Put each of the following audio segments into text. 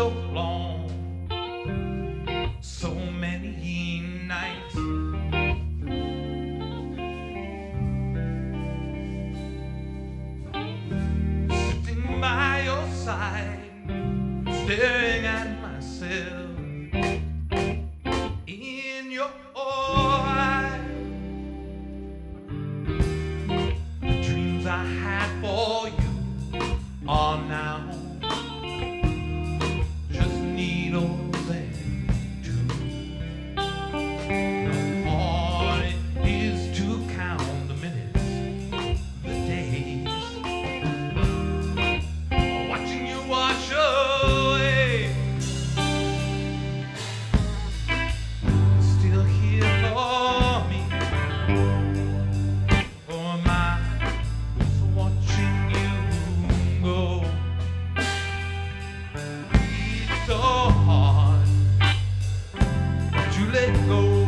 so long, let go.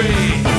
free.